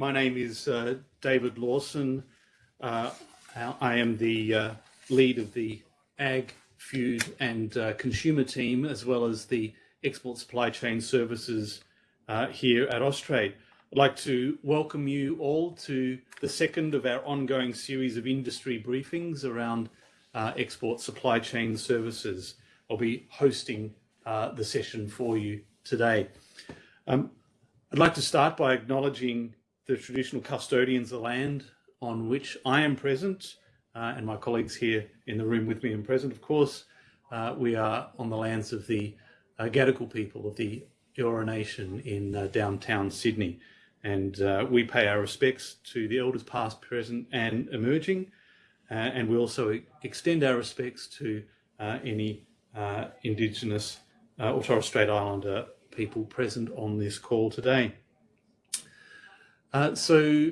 My name is uh, David Lawson. Uh, I am the uh, lead of the Ag, Food and uh, Consumer team, as well as the Export Supply Chain Services uh, here at Austrade. I'd like to welcome you all to the second of our ongoing series of industry briefings around uh, export supply chain services. I'll be hosting the session for you today. Um, I'd like to start by acknowledging the traditional custodians of the land on which I am present, uh, and my colleagues here in the room with me and present, of course. Uh, we are on the lands of the uh, Gadigal people of the Eora Nation in uh, downtown Sydney. And uh, we pay our respects to the elders past, present and emerging. Uh, and we also extend our respects to any Indigenous or Torres Strait Islander people present on this call today. Uh, so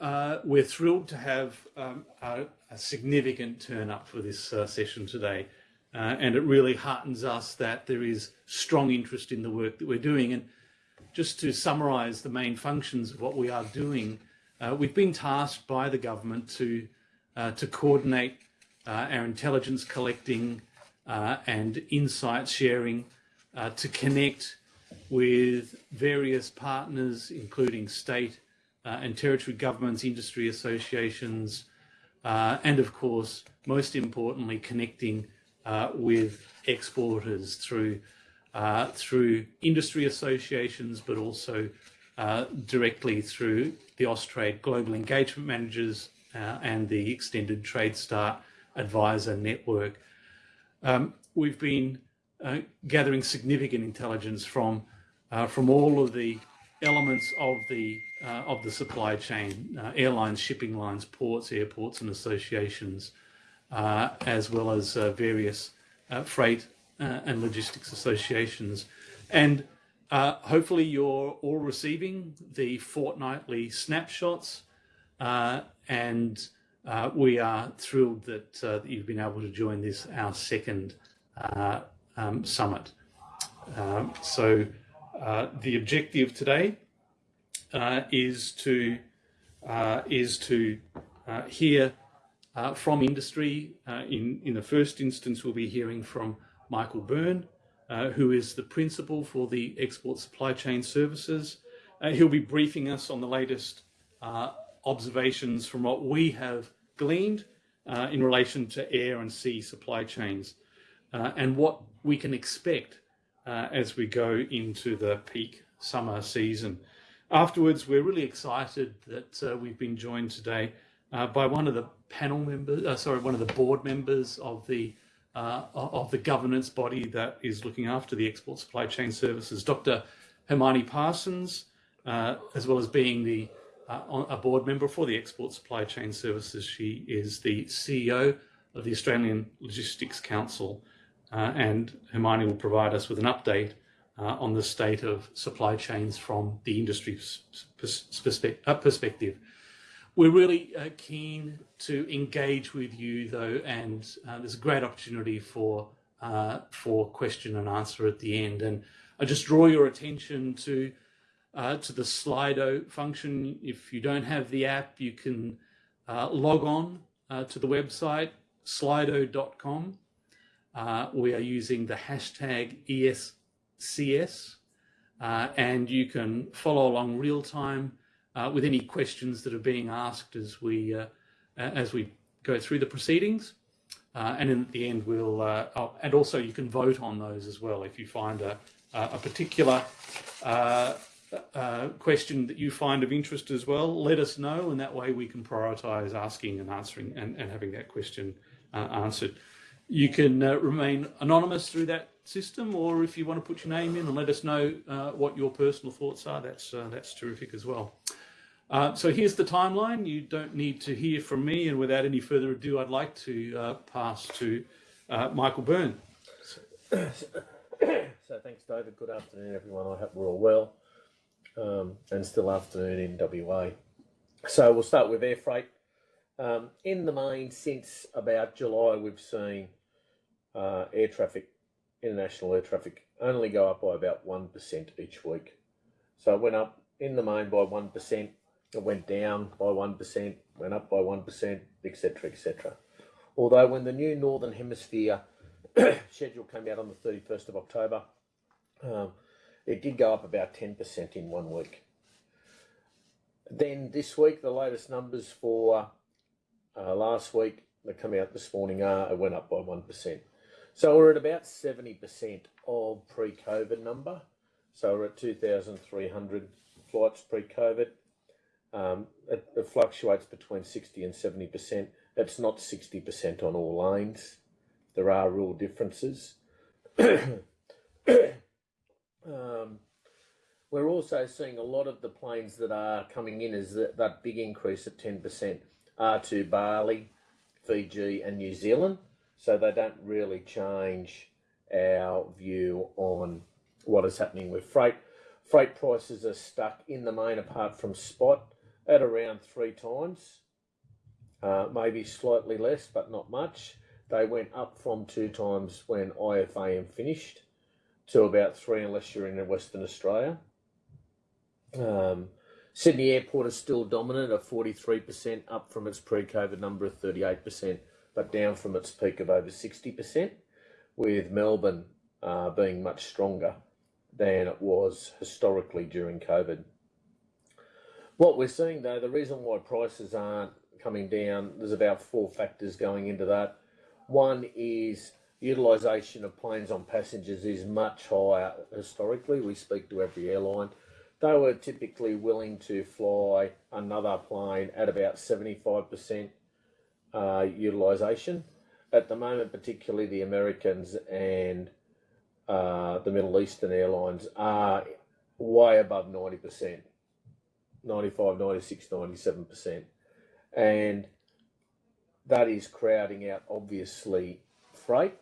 uh, we're thrilled to have um, a, a, significant turn up for this uh, session today. Uh, and it really heartens us that there is strong interest in the work that we're doing. And just to summarise the main functions of what we are doing, uh, we've been tasked by the government to, uh, to coordinate our intelligence collecting and insight sharing to connect with various partners, including state uh, and territory governments, industry associations, uh, and of course, most importantly, connecting uh, with exporters through uh, through industry associations, but also uh, directly through the Austrade Global Engagement Managers uh, and the Extended Trade Start Advisor Network. Um, we've been gathering significant intelligence from from all of the elements of the uh, of the supply chain, uh, airlines, shipping lines, ports, airports and associations, uh, as well as uh, various uh, freight uh, and logistics associations. And hopefully you're all receiving the fortnightly snapshots and we are thrilled that, that, you've been able to join this, our second um, summit. Um, so uh, the objective today uh, is to uh, is to uh, hear uh, from industry. in in the first instance, we'll be hearing from Michael Byrne, who is the principal for the Export Supply Chain Services. he'll be briefing us on the latest observations from what we have gleaned in relation to air and sea supply chains and what we can expect uh, as we go into the peak summer season. Afterwards, we're really excited that uh, we've been joined today uh, by one of the panel members, uh, sorry, one of the board members of the uh, of the governance body that is looking after the export supply chain services, Dr. Hermione Parsons, uh, as well as being the a board member for the export supply chain services. She is the CEO of the Australian Logistics Council uh, and Hermione will provide us with an update uh, on the state of supply chains from the industry uh, perspective. We're really uh, keen to engage with you though, and uh, there's a great opportunity for uh, for question and answer at the end. And I just draw your attention to to the Slido function. If you don't have the app, you can log on to the website slido.com uh, we are using the hashtag ESCS uh, and you can follow along real time uh, with any questions that are being asked as we uh, as we go through the proceedings. Uh, and at the end, we'll uh, oh, and also you can vote on those as well if you find a a particular question that you find of interest as well. Let us know, and that way we can prioritise asking and answering and, and having that question answered. You can uh, remain anonymous through that system, or if you want to put your name in and let us know uh, what your personal thoughts are, that's uh, that's terrific as well. Uh, so here's the timeline. You don't need to hear from me, and without any further ado, I'd like to uh, pass to uh, Michael Byrne. So, thanks, David. Good afternoon, everyone. I hope we're all well, um, and still afternoon in WA. So we'll start with air freight. Um, in the main, since about July, we've seen uh, air traffic, international air traffic, only go up by about 1% each week. So it went up in the main by 1%. it went down by 1%, went up by 1%, etc. etc. Although, when the new Northern Hemisphere schedule came out on the 31st of October, um, it did go up about 10% in one week. Then this week, the latest numbers for uh, last week that come out this morning are it went up by 1%. So we're at about 70% of pre-COVID number. So we're at 2,300 flights pre-COVID. Um, it, it, fluctuates between 60 and 70%. It's not 60% on all lanes. There are real differences. um, we're also seeing a lot of the planes that are coming in as that, that big increase of 10% are to Bali, Fiji and New Zealand. So they don't really change our view on what is happening with freight. Freight prices are stuck in the main apart from spot at around three times, uh, maybe slightly less, but not much. They went up from two times when IFAM finished to about three unless you're in Western Australia. Um, Sydney Airport is still dominant at 43%, up from its pre-COVID number of 38%, but down from its peak of over 60%, with Melbourne uh, being much stronger than it was historically during COVID. What we're seeing though, the reason why prices aren't coming down, there's about four factors going into that. One is utilisation of planes on passengers is much higher historically. We speak to every airline. They were typically willing to fly another plane at about 75% uh, utilisation. At the moment, particularly the Americans and uh, the Middle Eastern airlines are way above 90%, 95, 96, 97%. And that is crowding out, obviously, freight.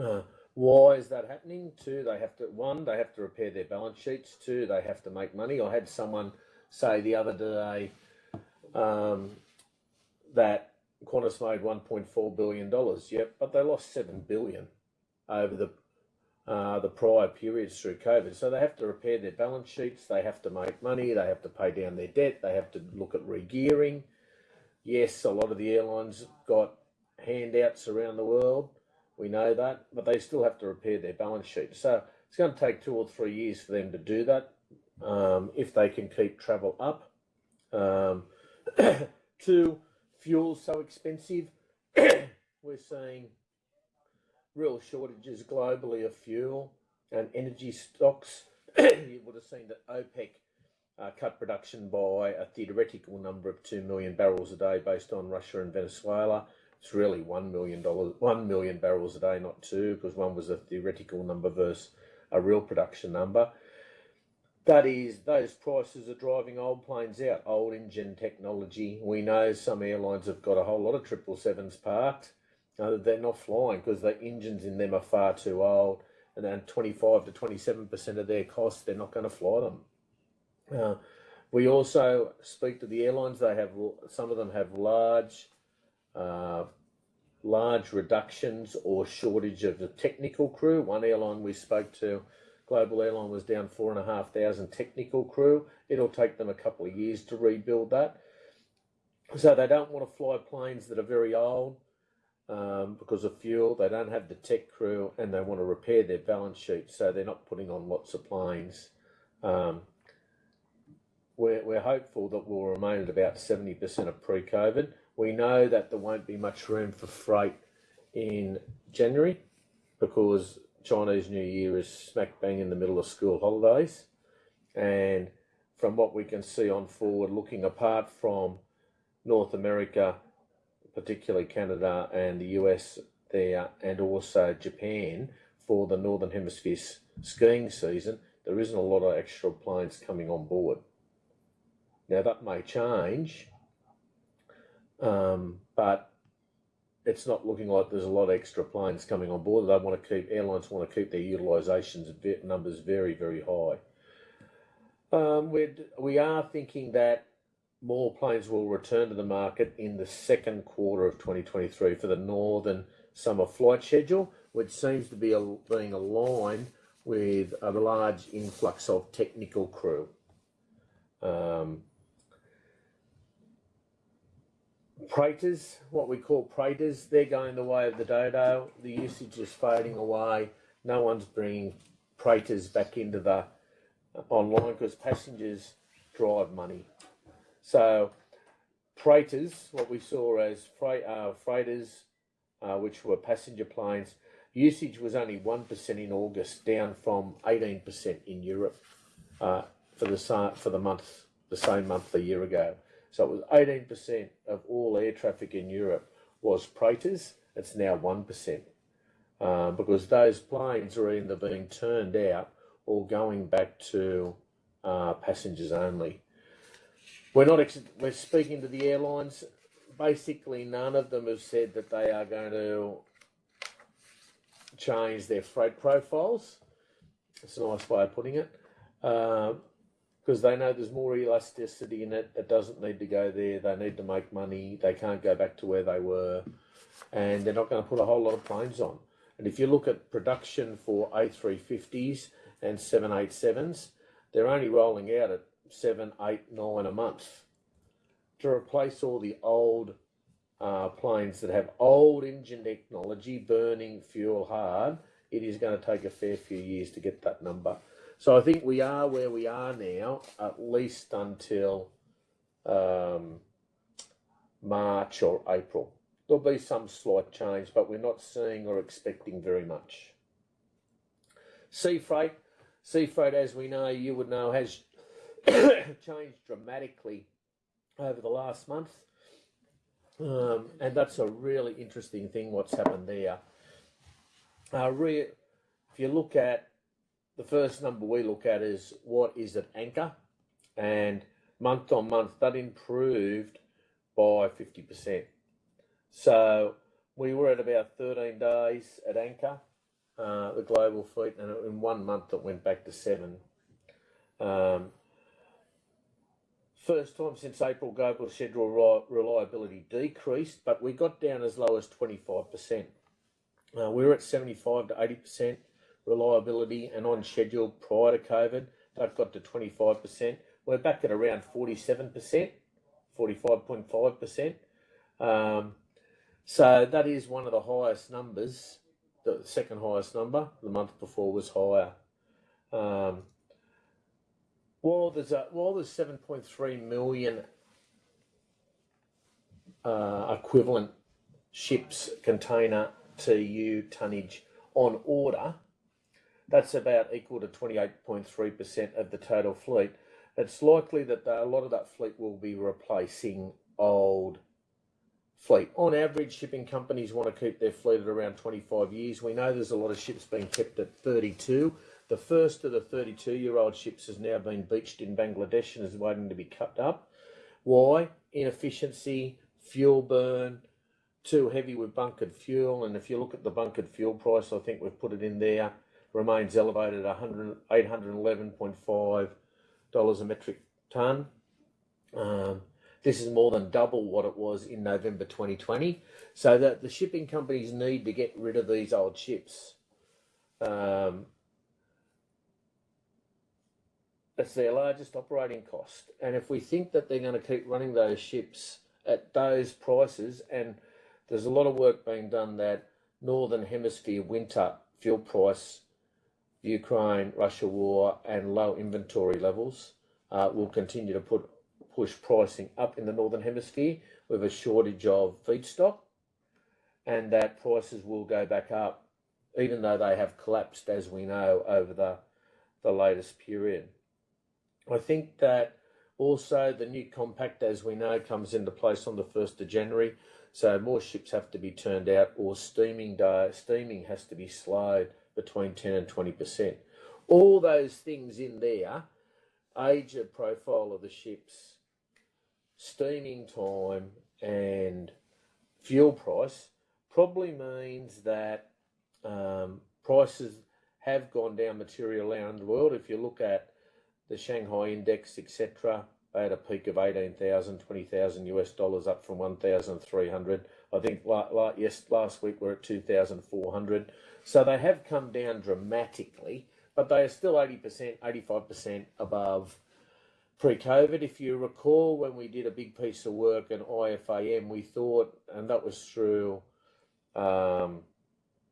Uh, why is that happening? Two, they have to, one, they have to repair their balance sheets. Two, they have to make money. I had someone say the other day um, that Qantas made $1.4 billion. Yep, but they lost 7 billion over the uh, the prior periods through COVID. So they have to repair their balance sheets, they have to make money, they have to pay down their debt, they have to look at regearing. Yes, a lot of the airlines got handouts around the world, we know that, but they still have to repair their balance sheet. So it's going to take two or three years for them to do that um, if they can keep travel up. Um, fuel so expensive. We're seeing real shortages globally of fuel and energy stocks. you would have seen that OPEC uh, cut production by a theoretical number of 2 million barrels a day based on Russia and Venezuela. It's really $1 million, 1 million barrels a day, not two, because one was a theoretical number versus a real production number. That is, those prices are driving old planes out, old engine technology. We know some airlines have got a whole lot of 777s parked uh, they're not flying because the engines in them are far too old, and then 25 to 27 percent of their costs, they're not going to fly them. Uh, we also speak to the airlines. They have some of them have large, uh, large reductions or shortage of the technical crew. One airline we spoke to, Global Airline, was down four and a half thousand technical crew. It'll take them a couple of years to rebuild that. So they don't want to fly planes that are very old um, because of fuel. They don't have the tech crew and they want to repair their balance sheet, so they're not putting on lots of planes. Um, we're, we're hopeful that we'll remain at about 70% of pre COVID. We know that there won't be much room for freight in January because Chinese New Year is smack bang in the middle of school holidays. And from what we can see on forward, looking apart from North America particularly Canada and the US there, and also Japan for the Northern Hemisphere skiing season, there isn't a lot of extra planes coming on board. Now that may change, um, but it's not looking like there's a lot of extra planes coming on board. They want to keep airlines want to keep their utilizations numbers very very high. Um, we we are thinking that more planes will return to the market in the second quarter of 2023 for the northern summer flight schedule, which seems to be a, being aligned with a large influx of technical crew. Um, Preighters, what we call Preighters, they're going the way of the dodo. The usage is fading away. No one's bringing Preighters back into the online because passengers drive money. So freighters, what we saw as freight, uh, freighters, uh, which were passenger planes, usage was only 1% in August, down from 18% in Europe uh, for, the, for the month, the same month a year ago. So it was 18% of all air traffic in Europe was freighters. It's now 1%. Uh, because those planes are either being turned out or going back to uh, passengers only. We're not. we're speaking to the airlines. Basically, none of them have said that they are going to change their freight profiles. It's a nice way of putting it. Because they know there's more elasticity in it. It doesn't need to go there. They need to make money. They can't go back to where they were. And they're not going to put a whole lot of planes on. And if you look at production for A350s and 787s, they're only rolling out at seven, eight, nine a month to replace all the old uh, planes that have old engine technology burning fuel hard. It is going to take a fair few years to get that number. So I think we are where we are now, at least until um, March or April. There'll be some slight change, but we're not seeing or expecting very much. Sea freight, sea freight, as we know, you would know, has changed dramatically over the last month. Um, and that's a really interesting thing what's happened there. Uh, if you look at the first number we look at is what is at anchor, and month on month that improved by 50%. So we were at about 13 days at anchor, uh, the global fleet, and in one month it went back to seven. Um, First time since April, global schedule reliability decreased, but we got down as low as 25%. Uh, we were at 75 to 80% reliability and on schedule prior to COVID. That got to 25%. We're back at around 47%, 45.5%. Um, so that is one of the highest numbers. The second highest number, the month before was higher. Um, well, there's a there's 7.3 million uh, equivalent ships container TEU tonnage on order. That's about equal to 28.3% of the total fleet. It's likely that a lot of that fleet will be replacing old fleet. On average, shipping companies want to keep their fleet at around 25 years. We know there's a lot of ships being kept at 32. The first of the 32 year old ships has now been beached in Bangladesh and is waiting to be cut up. Why? Inefficiency, fuel burn, too heavy with bunkered fuel. And if you look at the bunkered fuel price, I think we've put it in there, remains elevated at $811.5 a metric tonne. Um, this is more than double what it was in November 2020. So that the shipping companies need to get rid of these old ships. Um, it's their largest operating cost. And if we think that they're going to keep running those ships at those prices, and there's a lot of work being done that Northern Hemisphere winter fuel price, Ukraine, Russia war, and low inventory levels uh, will continue to put push pricing up in the Northern Hemisphere with a shortage of feedstock, and that prices will go back up, even though they have collapsed, as we know, over the, the latest period. I think that also the new compact, as we know, comes into place on the 1st of January. So more ships have to be turned out or steaming, day, steaming has to be slowed between 10 and 20%. All those things in there, age of profile of the ships, steaming time and fuel price probably means that um, prices have gone down materially around the world. If you look at the Shanghai index, etc. They had a peak of 18,000, 20,000 US dollars up from 1,300. I think like, yes, last week we're at 2,400. So they have come down dramatically, but they are still 80%, 85% above pre-COVID. If you recall, when we did a big piece of work in IFAM, we thought, and that was through um,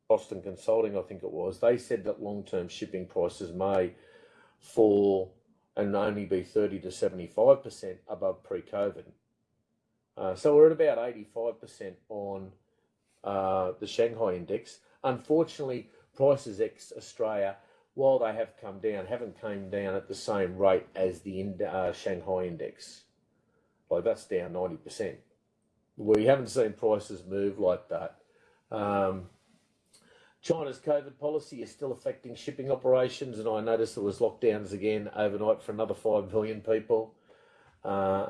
Boston Consulting, I think it was. They said that long-term shipping prices may fall and only be 30 to 75% above pre-COVID. Uh, so we're at about 85% on uh, the Shanghai index. Unfortunately, prices ex Australia, while they have come down, haven't come down at the same rate as the uh, Shanghai index. Like that's down 90%. We haven't seen prices move like that. Um, China's COVID policy is still affecting shipping operations, and I noticed there was lockdowns again overnight for another five million people. Uh,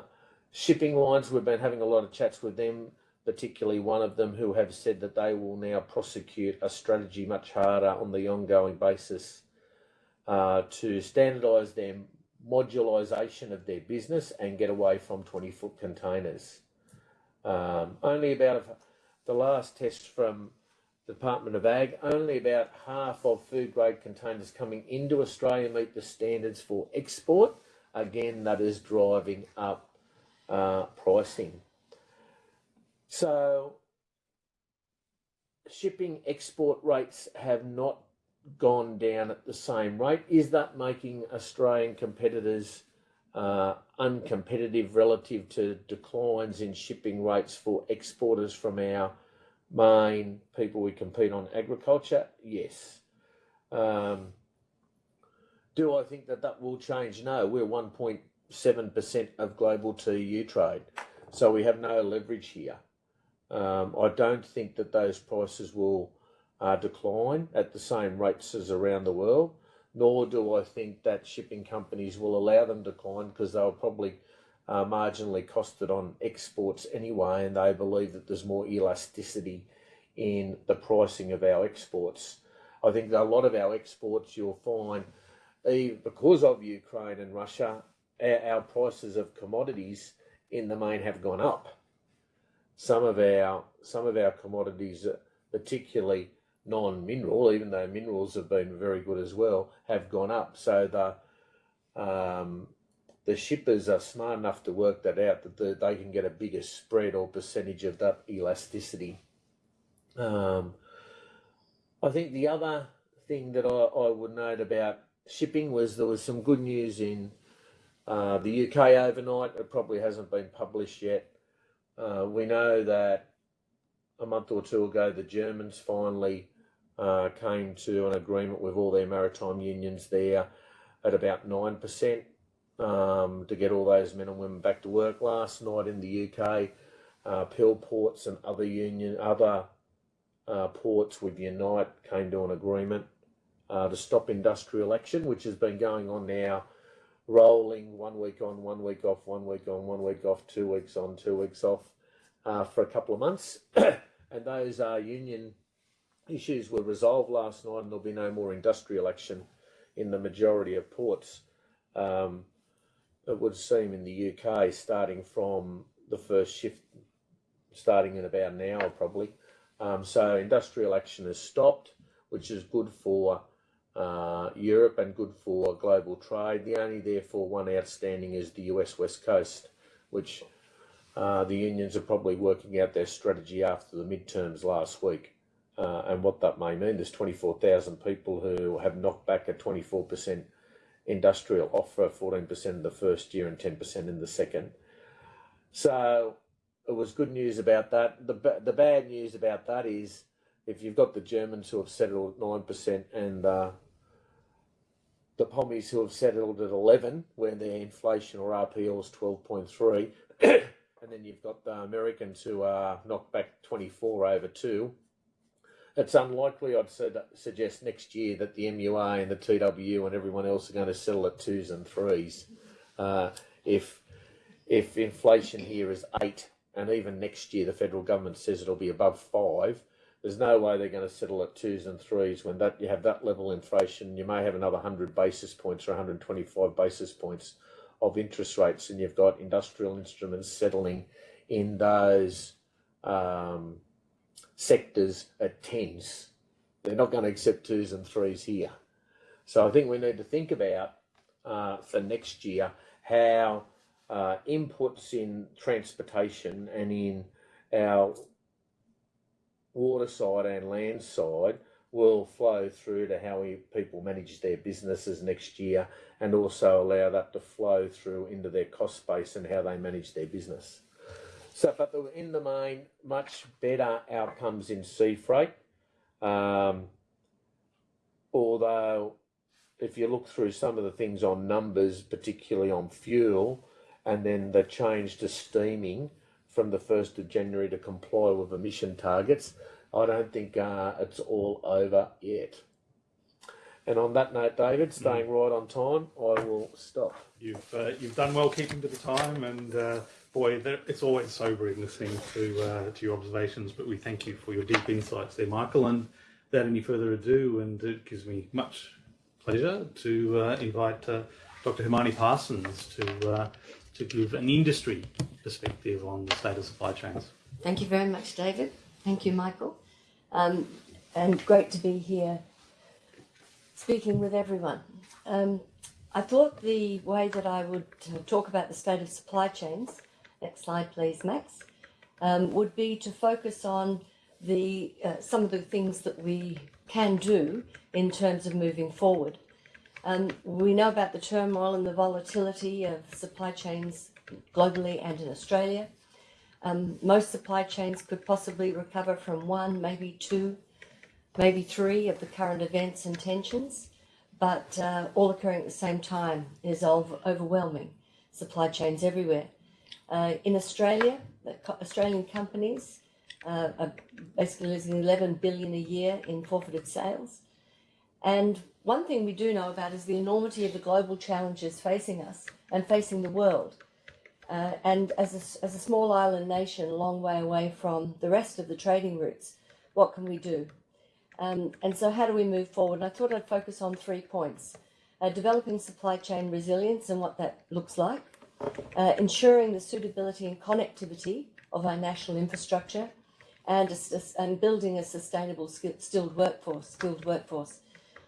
shipping lines, we've been having a lot of chats with them, particularly one of them who have said that they will now prosecute a strategy much harder on the ongoing basis uh, to standardise their modularisation of their business and get away from 20 foot containers. Um, only about the last test from Department of Ag, only about half of food grade containers coming into Australia meet the standards for export. Again, that is driving up uh, pricing. So, shipping export rates have not gone down at the same rate. Is that making Australian competitors uh, uncompetitive relative to declines in shipping rates for exporters from our main people we compete on agriculture? Yes. Um, do I think that that will change? No, we're 1.7% of global TEU trade, so we have no leverage here. Um, I don't think that those prices will uh, decline at the same rates as around the world, nor do I think that shipping companies will allow them to decline because they'll probably uh, marginally costed on exports anyway, and they believe that there's more elasticity in the pricing of our exports. I think a lot of our exports you'll find, because of Ukraine and Russia, our, prices of commodities in the main have gone up. Some of our some of our commodities, particularly non-mineral, even though minerals have been very good as well, have gone up. So the um, the shippers are smart enough to work that out that the, they can get a bigger spread or percentage of that elasticity. Um, I think the other thing that I, I would note about shipping was there was some good news in uh, the UK overnight. It probably hasn't been published yet. Uh, we know that a month or two ago the Germans finally uh, came to an agreement with all their maritime unions there at about 9% um, to get all those men and women back to work last night in the UK. Uh, Peel Ports and other union, other uh, ports with Unite came to an agreement uh, to stop industrial action, which has been going on now, rolling one week on, one week off, one week on, one week off, two weeks on, two weeks off uh, for a couple of months. and those uh, union issues were resolved last night, and there'll be no more industrial action in the majority of ports. Um, it would seem in the UK, starting from the first shift, starting in about an hour probably. Um, so industrial action has stopped, which is good for uh, Europe and good for global trade. The only, therefore, one outstanding is the US West Coast, which uh, the unions are probably working out their strategy after the midterms last week uh, and what that may mean. There's 24,000 people who have knocked back a 24% industrial offer, 14% in the first year and 10% in the second. So it was good news about that. The, the bad news about that is if you've got the Germans who have settled at 9% and uh, the Pommies who have settled at 11, when their inflation or RPL is 12.3, and then you've got the Americans who are knocked back 24 over 2, it's unlikely, I'd suggest next year that the MUA and the TWU and everyone else are going to settle at twos and threes. Uh, if if inflation here is eight, and even next year the federal government says it'll be above five, there's no way they're going to settle at twos and threes when that you have that level of inflation. You may have another 100 basis points or 125 basis points of interest rates, and you've got industrial instruments settling in those um, sectors at tens. They're not going to accept twos and threes here. So I think we need to think about uh, for next year how uh, inputs in transportation and in our water side and land side will flow through to how we, people manage their businesses next year and also allow that to flow through into their cost base and how they manage their business. So, but in the main, much better outcomes in sea freight. Um, although, if you look through some of the things on numbers, particularly on fuel, and then the change to steaming from the 1st of January to comply with emission targets, I don't think uh, it's all over yet. And on that note, David, staying right on time, I will stop. You've uh, you've done well keeping to the time, and uh, boy, it's always sobering listening to uh, to your observations. But we thank you for your deep insights there, Michael. And without any further ado, and it gives me much pleasure to uh, invite uh, Dr. Hermione Parsons to uh, to give an industry perspective on the state of supply chains. Thank you very much, David. Thank you, Michael. Um, and great to be here speaking with everyone. Um, I thought the way that I would uh, talk about the state of supply chains, next slide please, Max, um, would be to focus on the uh, some of the things that we can do in terms of moving forward. Um, we know about the turmoil and the volatility of supply chains globally and in Australia. Um, most supply chains could possibly recover from one, maybe two, maybe three of the current events and tensions, but uh, all occurring at the same time is overwhelming. Supply chains everywhere. Uh, in Australia, the Australian companies uh, are basically losing 11 billion a year in forfeited sales. And one thing we do know about is the enormity of the global challenges facing us and facing the world. Uh, and as a, as a small island nation, a long way away from the rest of the trading routes, what can we do? Um, and so, how do we move forward? And I thought I'd focus on three points uh, developing supply chain resilience and what that looks like, uh, ensuring the suitability and connectivity of our national infrastructure, and, a and building a sustainable skill- skilled workforce. Skilled workforce.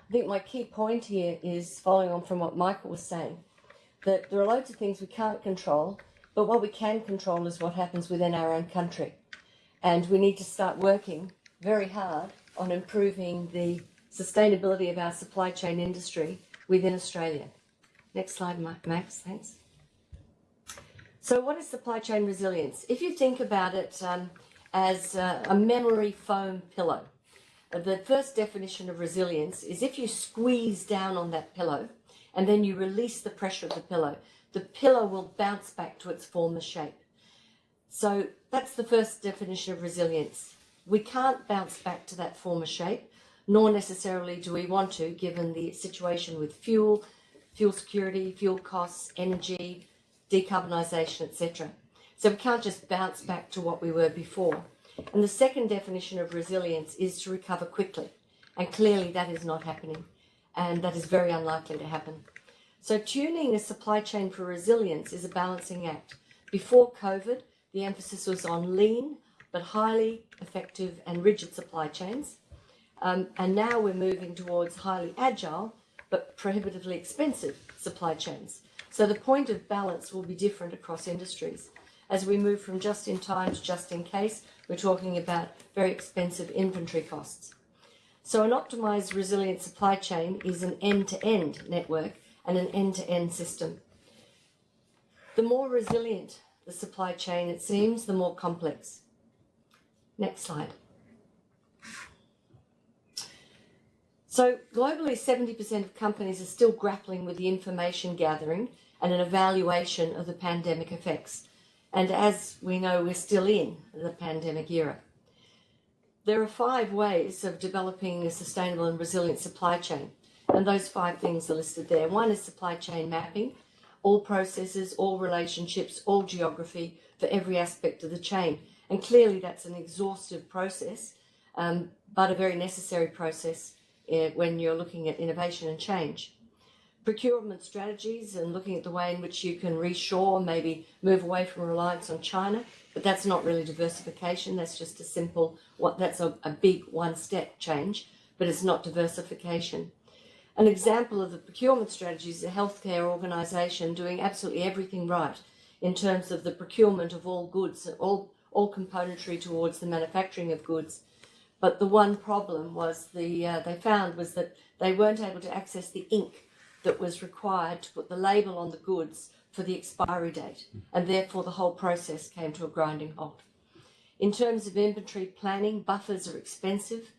I think my key point here is following on from what Michael was saying that there are loads of things we can't control, but what we can control is what happens within our own country. And we need to start working very hard on improving the sustainability of our supply chain industry within Australia. Next slide, Max, thanks. So, what is supply chain resilience? If you think about it um, as uh, a memory foam pillow, the first definition of resilience is if you squeeze down on that pillow and then you release the pressure of the pillow, the pillow will bounce back to its former shape. So that's the first definition of resilience. We can't bounce back to that former shape, nor necessarily do we want to, given the situation with fuel, fuel security, fuel costs, energy, decarbonisation, etc. So we can't just bounce back to what we were before. And the second definition of resilience is to recover quickly. And clearly that is not happening. And that is very unlikely to happen. So tuning a supply chain for resilience is a balancing act. Before COVID, the emphasis was on lean, but highly effective and rigid supply chains. Um, and now we're moving towards highly agile, but prohibitively expensive supply chains. So the point of balance will be different across industries. As we move from just in time to just in case, we're talking about very expensive inventory costs. So an optimized resilient supply chain is an end-to-end network and an end-to-end system. The more resilient the supply chain, it seems, the more complex. Next slide. So globally, 70% of companies are still grappling with the information gathering and an evaluation of the pandemic effects. And as we know, we're still in the pandemic era. There are five ways of developing a sustainable and resilient supply chain. And those five things are listed there. One is supply chain mapping, all processes, all relationships, all geography for every aspect of the chain. And clearly, that's an exhaustive process, um, but a very necessary process uh, when you're looking at innovation and change. Procurement strategies and looking at the way in which you can reshore, maybe move away from reliance on China, but that's not really diversification. That's just a simple, what that's a, a big one step change, but it's not diversification. An example of the procurement strategy is a healthcare organisation doing absolutely everything right in terms of the procurement of all goods, all, all componentry towards the manufacturing of goods. But the one problem was the uh, they found was that they weren't able to access the ink that was required to put the label on the goods for the expiry date, and therefore the whole process came to a grinding halt. In terms of inventory planning, buffers are expensive,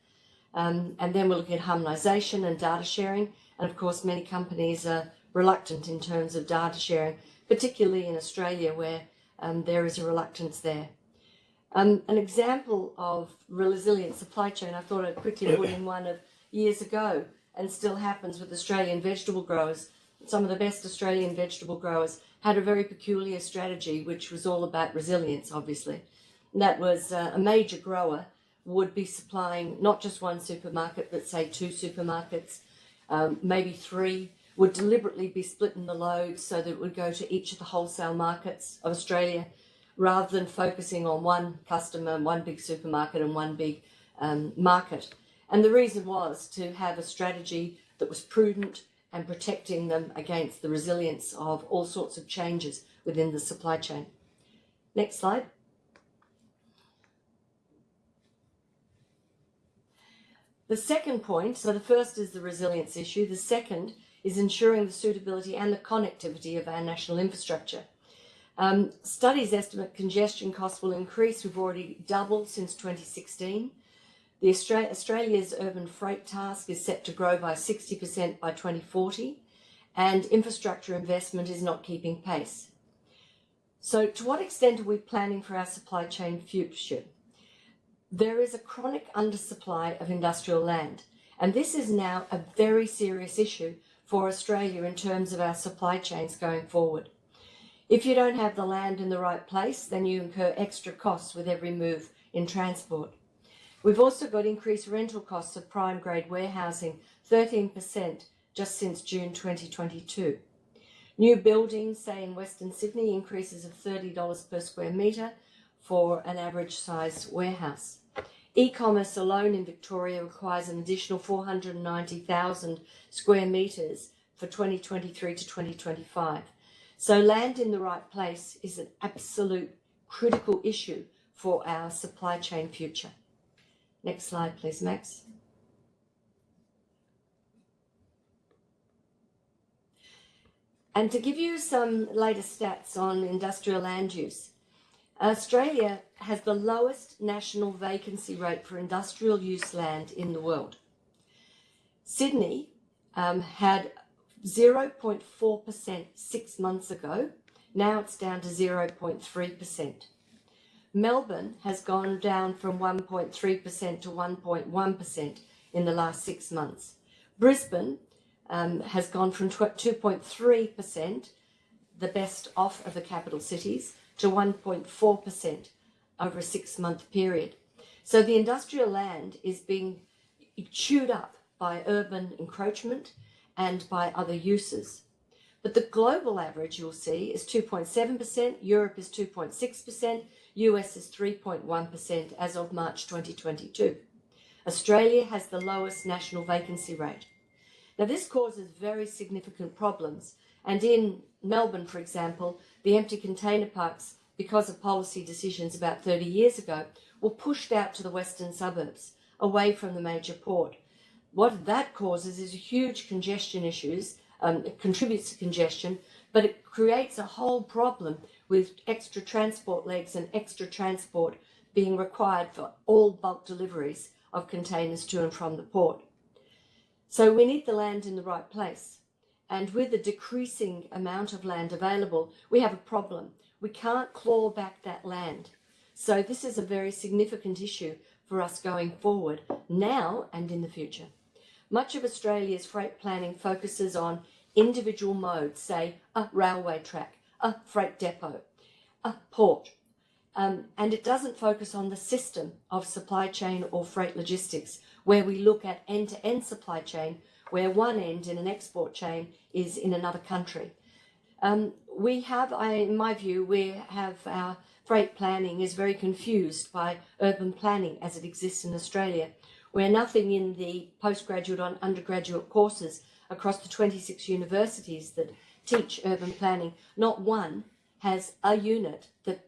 um, and then we're looking at harmonisation and data sharing, and of course many companies are reluctant in terms of data sharing, particularly in Australia where um, there is a reluctance there. Um, an example of resilient supply chain, I thought I'd quickly put in one of years ago and still happens with Australian vegetable growers. Some of the best Australian vegetable growers had a very peculiar strategy, which was all about resilience, obviously. And that was uh, a major grower would be supplying not just one supermarket, but say two supermarkets, um, maybe three, would deliberately be splitting the load so that it would go to each of the wholesale markets of Australia rather than focusing on one customer, one big supermarket and one big um, market. And the reason was to have a strategy that was prudent and protecting them against the resilience of all sorts of changes within the supply chain. Next slide. The second point, so the first is the resilience issue, the second is ensuring the suitability and the connectivity of our national infrastructure. Um, studies estimate congestion costs will increase. We've already doubled since 2016. The Australia, Australia's urban freight task is set to grow by 60% by 2040 and infrastructure investment is not keeping pace. So to what extent are we planning for our supply chain future? There is a chronic undersupply of industrial land and this is now a very serious issue for Australia in terms of our supply chains going forward. If you don't have the land in the right place, then you incur extra costs with every move in transport. We've also got increased rental costs of prime grade warehousing, 13% just since June 2022. New buildings, say in Western Sydney, increases of $30 per square metre for an average size warehouse. E-commerce alone in Victoria requires an additional 490,000 square metres for 2023 to 2025. So land in the right place is an absolute critical issue for our supply chain future. Next slide, please, Max. And to give you some latest stats on industrial land use, Australia has the lowest national vacancy rate for industrial use land in the world. Sydney um, had 0.4% six months ago. Now it's down to 0.3%. Melbourne has gone down from 1.3% to 1.1% in the last six months. Brisbane um, has gone from 2.3%, the best off of the capital cities, to 1.4% over a six month period. So the industrial land is being chewed up by urban encroachment and by other uses. But the global average you'll see is 2.7%, Europe is 2.6%, US is 3.1% as of March 2022. Australia has the lowest national vacancy rate. Now this causes very significant problems and in Melbourne, for example, the empty container parks, because of policy decisions about 30 years ago, were pushed out to the western suburbs, away from the major port. What that causes is huge congestion issues, um, it contributes to congestion, but it creates a whole problem with extra transport legs and extra transport being required for all bulk deliveries of containers to and from the port. So we need the land in the right place. And with the decreasing amount of land available, we have a problem. We can't claw back that land. So this is a very significant issue for us going forward now and in the future. Much of Australia's freight planning focuses on individual modes, say a railway track, a freight depot, a port, um, and it doesn't focus on the system of supply chain or freight logistics, where we look at end-to-end -end supply chain where one end in an export chain is in another country. Um, we have, I, in my view, we have our freight planning is very confused by urban planning as it exists in Australia, where nothing in the postgraduate and undergraduate courses across the 26 universities that teach urban planning, not one has a unit that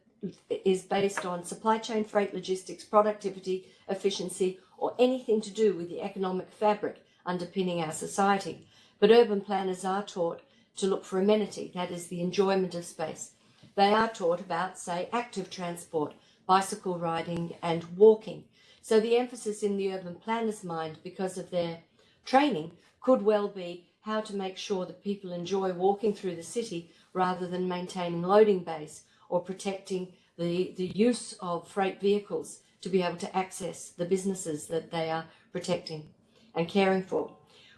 is based on supply chain, freight, logistics, productivity, efficiency, or anything to do with the economic fabric underpinning our society. But urban planners are taught to look for amenity, that is the enjoyment of space. They are taught about, say, active transport, bicycle riding and walking. So the emphasis in the urban planner's mind, because of their training, could well be how to make sure that people enjoy walking through the city rather than maintaining loading bays or protecting the, the use of freight vehicles to be able to access the businesses that they are protecting and caring for.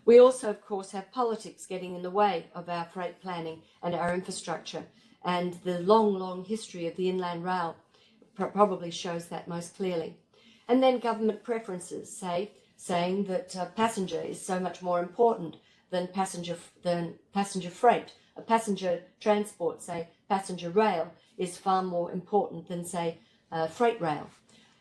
We also, of course, have politics getting in the way of our freight planning and our infrastructure. And the long, long history of the Inland Rail probably shows that most clearly. And then government preferences, say, saying that uh, passenger is so much more important than passenger than passenger freight. A passenger transport, say passenger rail, is far more important than say uh, freight rail.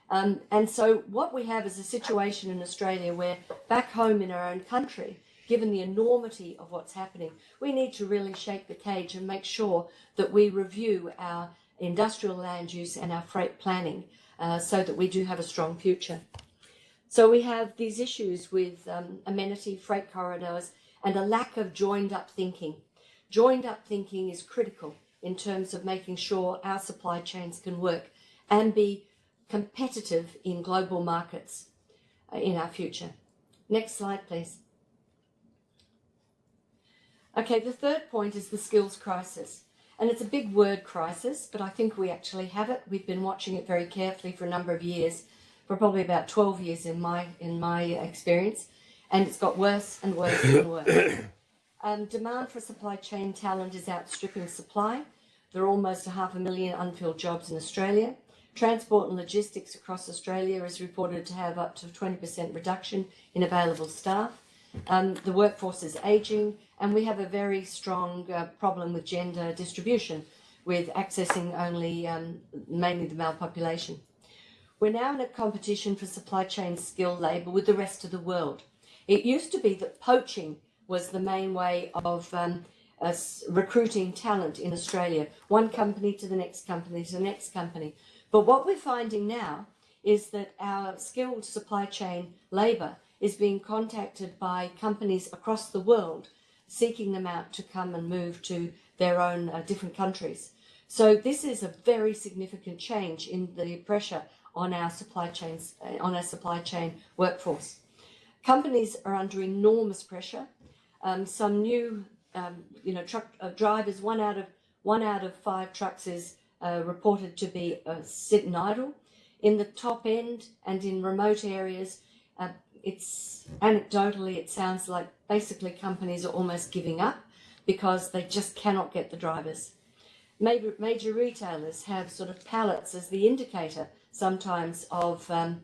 Um, and so what we have is a situation in Australia where back home in our own country, given the enormity of what's happening, we need to really shake the cage and make sure that we review our industrial land use and our freight planning uh, so that we do have a strong future. So we have these issues with um, amenity, freight corridors, and a lack of joined up thinking. Joined up thinking is critical in terms of making sure our supply chains can work and be competitive in global markets uh, in our future. Next slide, please. Okay, the third point is the skills crisis. And it's a big word crisis, but I think we actually have it. We've been watching it very carefully for a number of years, for probably about 12 years in my, in my experience. And it's got worse and worse and worse. Um, demand for supply chain talent is outstripping supply. There are almost a half a million unfilled jobs in Australia. Transport and logistics across Australia is reported to have up to 20% reduction in available staff. Um, the workforce is ageing and we have a very strong uh, problem with gender distribution with accessing only um, mainly the male population. We're now in a competition for supply chain skilled labour with the rest of the world. It used to be that poaching was the main way of um, recruiting talent in Australia, one company to the next company to the next company. But what we're finding now is that our skilled supply chain labour is being contacted by companies across the world seeking them out to come and move to their own uh, different countries. So this is a very significant change in the pressure on our supply chains, uh, on our supply chain workforce. Companies are under enormous pressure. Um, some new, um, you know, truck uh, drivers, one out of one out of five trucks is uh, reported to be uh, sitting idle. In the top end and in remote areas, uh, it's anecdotally, it sounds like basically companies are almost giving up because they just cannot get the drivers. Major, major retailers have sort of pallets as the indicator sometimes of um,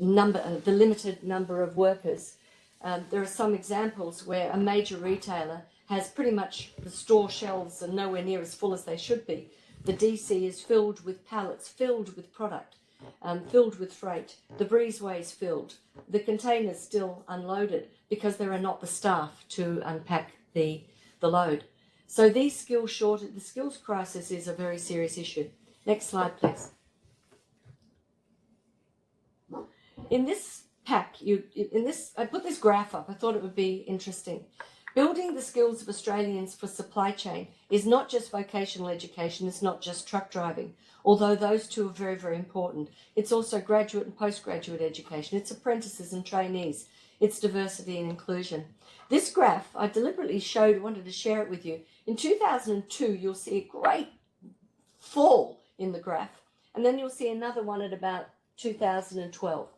number, uh, the limited number of workers. Um, there are some examples where a major retailer has pretty much the store shelves are nowhere near as full as they should be. The DC is filled with pallets, filled with product um, filled with freight. The breezeway is filled. The containers still unloaded because there are not the staff to unpack the, the load. So these skills shortage, the skills crisis is a very serious issue. Next slide, please. In this pack, you in this, I put this graph up. I thought it would be interesting. Building the skills of Australians for supply chain is not just vocational education, it's not just truck driving, although those two are very, very important. It's also graduate and postgraduate education, it's apprentices and trainees, it's diversity and inclusion. This graph I deliberately showed, wanted to share it with you. In 2002, you'll see a great fall in the graph, and then you'll see another one at about 2012.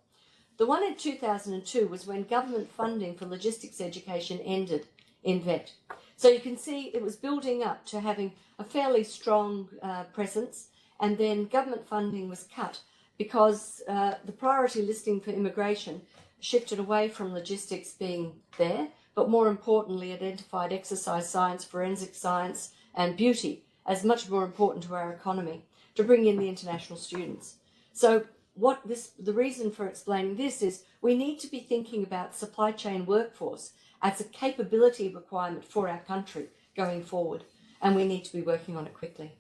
The one in 2002 was when government funding for logistics education ended in VET. So you can see it was building up to having a fairly strong uh, presence and then government funding was cut because uh, the priority listing for immigration shifted away from logistics being there, but more importantly identified exercise science, forensic science and beauty as much more important to our economy to bring in the international students. So what this, the reason for explaining this is we need to be thinking about supply chain workforce as a capability requirement for our country going forward, and we need to be working on it quickly.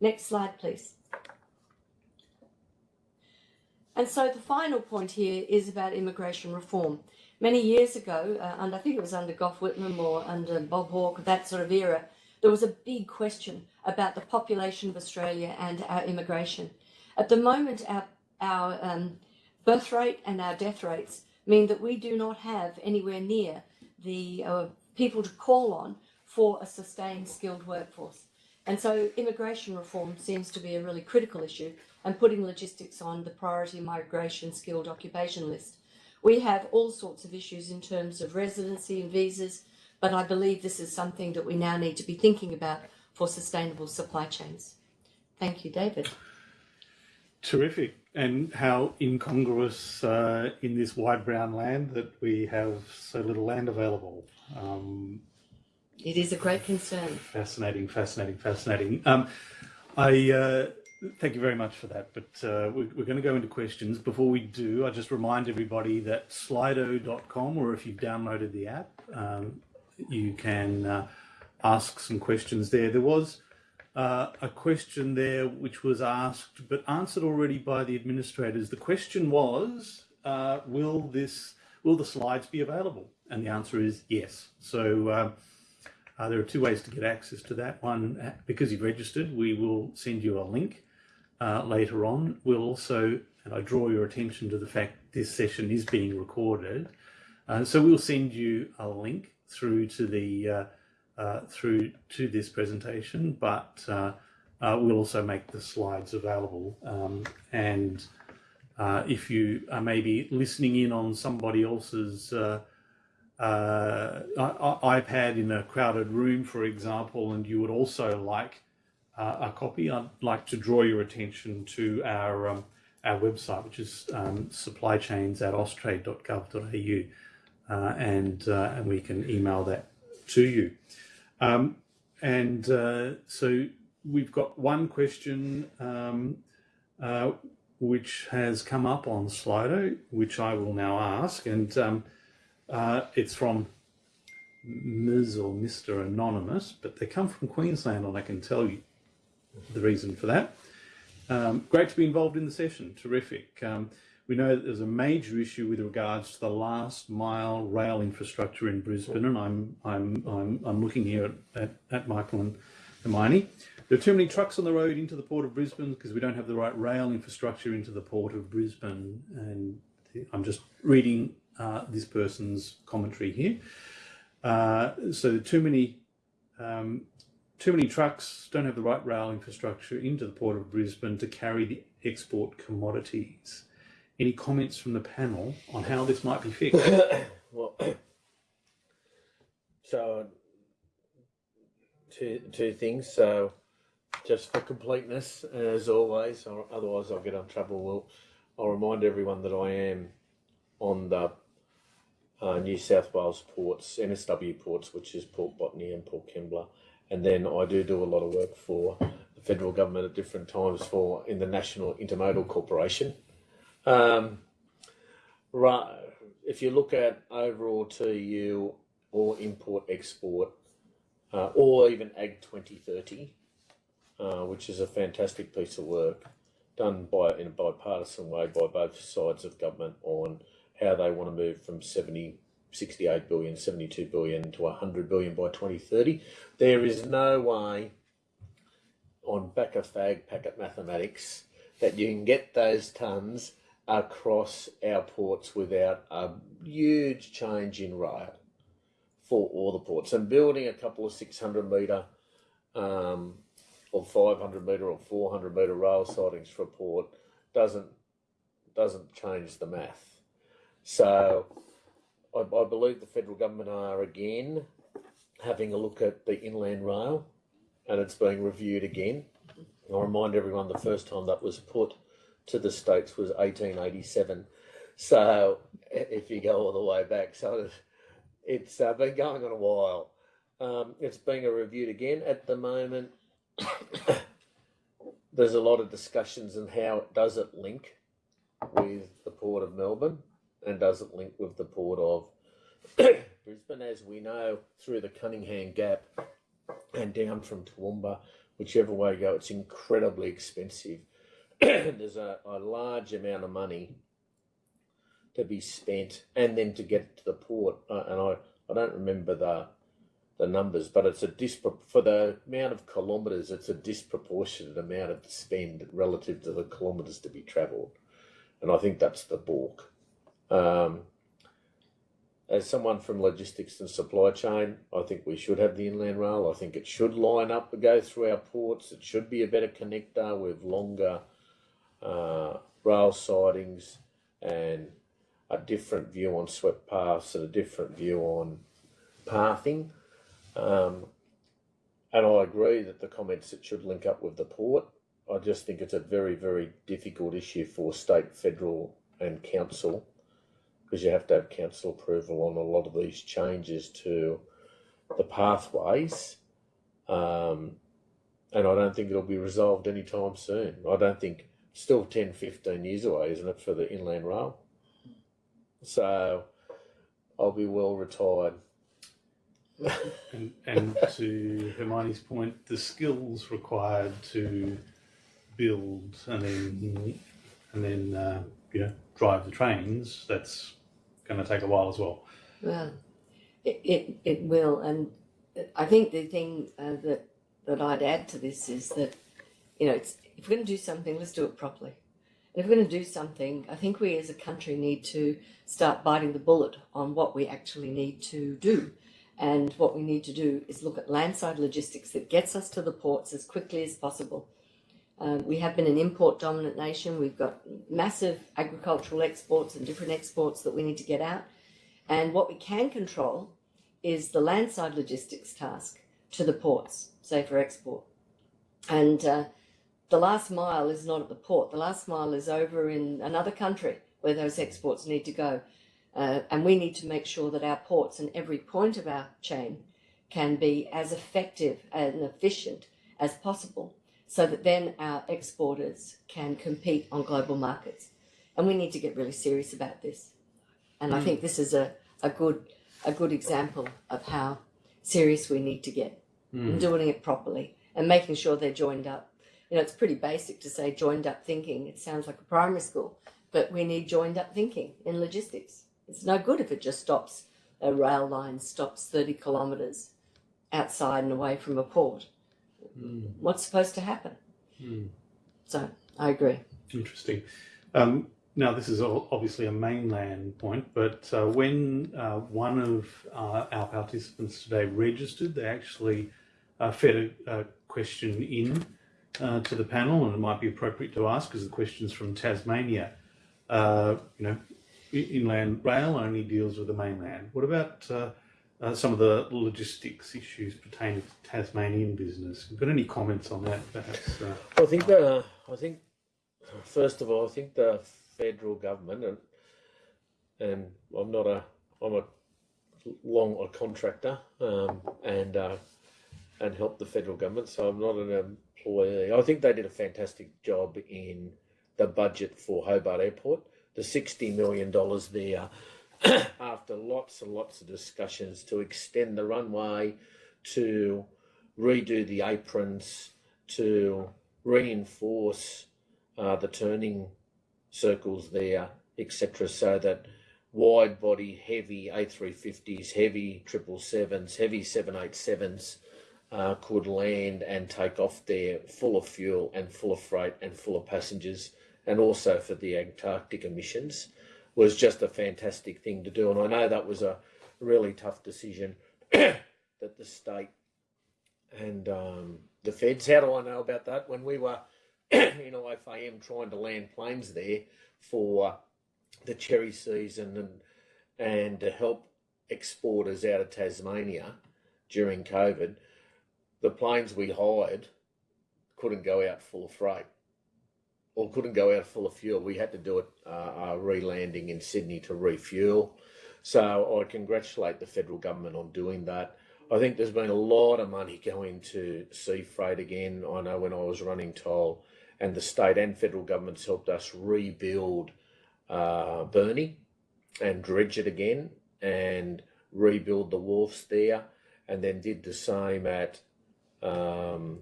Next slide, please. And so the final point here is about immigration reform. Many years ago, uh, and I think it was under Gough Whitlam or under Bob Hawke, that sort of era, there was a big question about the population of Australia and our immigration. At the moment, our, our um, birth rate and our death rates mean that we do not have anywhere near the uh, people to call on for a sustained skilled workforce. And so immigration reform seems to be a really critical issue and putting logistics on the priority migration skilled occupation list. We have all sorts of issues in terms of residency and visas, but I believe this is something that we now need to be thinking about for sustainable supply chains. Thank you, David. Terrific. And how incongruous uh, in this wide brown land that we have so little land available. Um, It is a great concern. fascinating, fascinating, fascinating. Um, I uh, thank you very much for that. But uh, we, we're going to go into questions. Before we do, I just remind everybody that Slido.com, or if you've downloaded the app, um, you can uh, ask some questions there. There was uh, a question there which was asked but answered already by the administrators. The question was, uh, will this, will the slides be available? And the answer is yes. So uh, uh, there are two ways to get access to that. One, uh, because you've registered, we will send you a link uh, later on. We'll also, and I draw your attention to the fact this session is being recorded. Uh, so we'll send you a link through to the uh, through to this presentation, but uh, uh, we'll also make the slides available. Um, and uh, if you are maybe listening in on somebody else's iPad in a crowded room, for example, and you would also like a copy, I'd like to draw your attention to our um, our website, which is um, supplychains at austrade.gov.au, uh, and uh, and we can email that to you. Um, and uh, so we've got one question um, uh, which has come up on Slido, which I will now ask, and um, uh, it's from Ms. or Mr. Anonymous, but they come from Queensland, and I can tell you the reason for that. Um, great to be involved in the session. Terrific. We know that there's a major issue with regards to the last mile rail infrastructure in Brisbane, and I'm I'm I'm, I'm looking here at, at, at Michael and Hermione. There are too many trucks on the road into the port of Brisbane because we don't have the right rail infrastructure into the port of Brisbane. And I'm just reading uh, this person's commentary here. Uh, so too many um, too many trucks don't have the right rail infrastructure into the port of Brisbane to carry the export commodities. Any comments from the panel on how this might be fixed? well, so two two things. So just for completeness, as always, or otherwise I'll get in trouble. Well, I'll remind everyone that I am on the uh, New South Wales ports, NSW ports, which is Port Botany and Port Kembla, and then I do do a lot of work for the federal government at different times for in the National Intermodal Corporation. Um, right, if you look at overall TEU or import export, uh, or even Ag 2030, uh, which is a fantastic piece of work done by in a bipartisan way by both sides of government on how they want to move from 70, 68 billion, 72 billion to 100 billion by 2030. There is no way on back of fag packet mathematics that you can get those tons across our ports without a huge change in rail for all the ports. And building a couple of 600 metre um, or 500 metre or 400 metre rail sidings for a port doesn't doesn't change the math. So I, I believe the federal government are again having a look at the inland rail and it's being reviewed again. I remind everyone the first time that was put to the states was 1887. So if you go all the way back, so it's uh, been going on a while. Um, it's being reviewed again at the moment. There's a lot of discussions on how it does it link with the port of Melbourne and does it link with the port of Brisbane, as we know, through the Cunningham Gap and down from Toowoomba, whichever way you go, it's incredibly expensive. There's a, a large amount of money to be spent, and then to get to the port. Uh, and I, I don't remember the the numbers, but it's a dispro- for the amount of kilometres. It's a disproportionate amount of spend relative to the kilometres to be travelled, and I think that's the balk. Um, as someone from logistics and supply chain, I think we should have the inland rail. I think it should line up and go through our ports. It should be a better connector with longer uh, rail sidings and a different view on swept paths and a different view on pathing. Um, and I agree that the comments it should link up with the port. I just think it's a very, very difficult issue for state, federal, and council because you have to have council approval on a lot of these changes to the pathways. Um, and I don't think it'll be resolved anytime soon. I don't think, still 10, 15 years away, isn't it, for the inland rail? So I'll be well retired. And, and to Hermione's point, the skills required to build and then and then uh, you know drive the trains that's going to take a while as well. Well, it, it, it will. And I think the thing uh, that, that I'd add to this is that, you know, it's, if we're going to do something, let's do it properly. And if we're going to do something, I think we as a country need to start biting the bullet on what we actually need to do. And what we need to do is look at landside logistics that gets us to the ports as quickly as possible. Um, we have been an import dominant nation. We've got massive agricultural exports and different exports that we need to get out. And what we can control is the landside logistics task to the ports, say for export. And uh, the last mile is not at the port, the last mile is over in another country where those exports need to go. Uh, and we need to make sure that our ports and every point of our chain can be as effective and efficient as possible so that then our exporters can compete on global markets. And we need to get really serious about this. And I think this is a, a good a good example of how serious we need to get in doing it properly and making sure they're joined up. You know, it's pretty basic to say joined up thinking. It sounds like a primary school, but we need joined up thinking in logistics. It's no good if it just stops a rail line stops 30 kilometres outside and away from a port. What's supposed to happen? So I agree. Interesting. Um, now, this is obviously a mainland point, but uh, when uh, one of uh, our participants today registered, they actually uh, fed a, a question in uh, to the panel, and it might be appropriate to ask because the question's from Tasmania. Uh, you know, inland rail only deals with the mainland. What about uh, uh, some of the logistics issues pertaining to Tasmanian business? Have got any comments on that, perhaps? Uh, I think the, I think, first of all, I think the federal government and and I'm not a, I'm a long a contractor um, and and help the federal government, so I'm not an employee. I think they did a fantastic job in the budget for Hobart Airport. The sixty million dollars there, after lots and lots of discussions to extend the runway, to redo the aprons, to reinforce uh, the turning circles there, etc., so that wide body, heavy A350s, heavy 777s, heavy 787s uh, could land and take off there full of fuel and full of freight and full of passengers, and also for the Antarctic emissions was just a fantastic thing to do. And I know that was a really tough decision that the state and um, the feds. How do I know about that? When we were in IFAM trying to land planes there for the cherry season and and to help exporters out of Tasmania during COVID, the planes we hired couldn't go out full of freight or couldn't go out full of fuel. We had to do it uh, uh, re-landing in Sydney to refuel. So I congratulate the federal government on doing that. I think there's been a lot of money going to sea freight again. I know when I was running Toll, and the state and federal governments helped us rebuild uh, Burnie and dredge it again. And rebuild the wharfs there, and then did the same at um,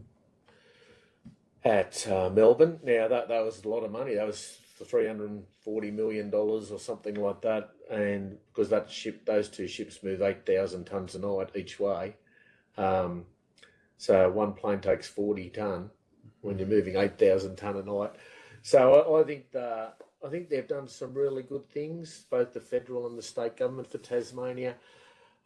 at uh, Melbourne. Now that that was a lot of money. That was three hundred and forty million dollars or something like that, and because that ship, those two ships move eight thousand tons a night each way. Um, so one plane takes forty ton when you're moving eight thousand ton a night. So I, I think the, I think they've done some really good things, both the federal and the state government for Tasmania.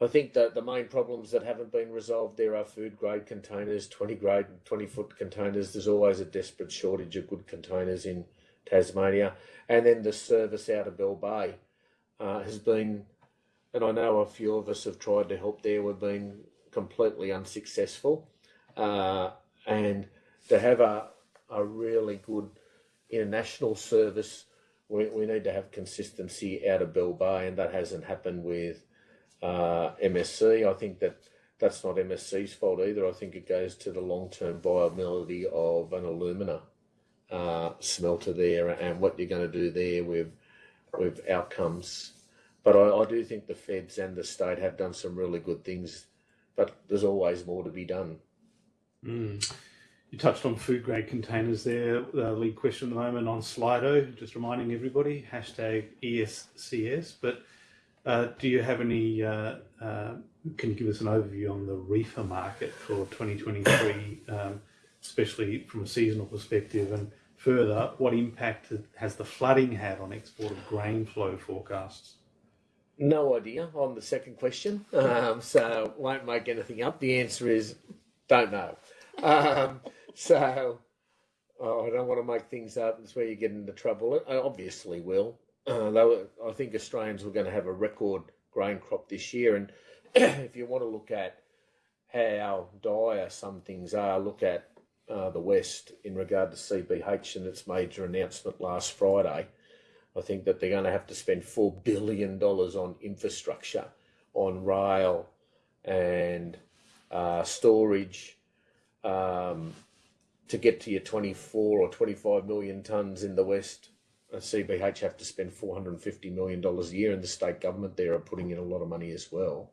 I think that the main problems that haven't been resolved there are food grade containers, 20 grade, 20 foot containers. There's always a desperate shortage of good containers in Tasmania. And then the service out of Bell Bay uh, has been, and I know a few of us have tried to help there, we've been completely unsuccessful. Uh, and to have a, a really good international service, we, we need to have consistency out of Bell Bay, and that hasn't happened with uh, MSC. I think that that's not MSC's fault either. I think it goes to the long term viability of an alumina uh, smelter there and what you're going to do there with with outcomes. But I, I do think the feds and the state have done some really good things, but there's always more to be done. Mm. You touched on food grade containers there. The lead question at the moment on Slido, just reminding everybody, hashtag ESCS. But uh, do you have any, uh, uh, can you give us an overview on the reefer market for 2023, um, especially from a seasonal perspective? And further, what impact has the flooding had on export of grain flow forecasts? No idea on the second question, um, so won't make anything up. The answer is don't know. Um, so oh, I don't want to make things up. That's where you get into trouble. I obviously will. Uh, were, I think Australians were going to have a record grain crop this year, and if you want to look at how dire some things are, look at uh, the West in regard to CBH and its major announcement last Friday. I think that they're going to have to spend four billion dollars on infrastructure, on rail, and uh, storage. Um, to get to your 24 or 25 million tonnes in the West, CBH have to spend $450 million a year, and the state government there are putting in a lot of money as well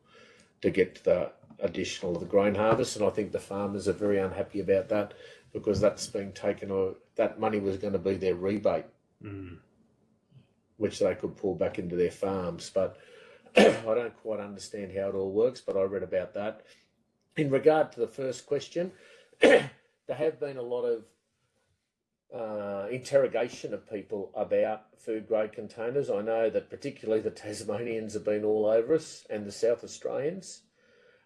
to get the additional of the grain harvest. And I think the farmers are very unhappy about that because that's being taken, or that money was going to be their rebate, mm. which they could pull back into their farms. But I don't quite understand how it all works, but I read about that. In regard to the first question, there have been a lot of uh, interrogation of people about food grade containers. I know that particularly the Tasmanians have been all over us and the South Australians.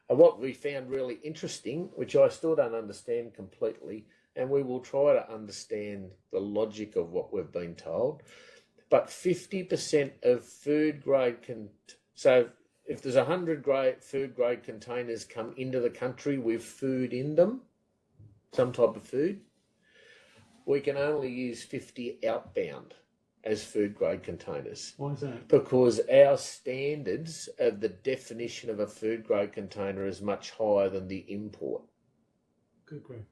And what we found really interesting, which I still don't understand completely, and we will try to understand the logic of what we've been told, but 50% of food grade can. So if there's 100 grade food grade containers come into the country with food in them, some type of food, we can only use 50 outbound as food grade containers. Why is that? Because our standards of the definition of a food grade container is much higher than the import. Good.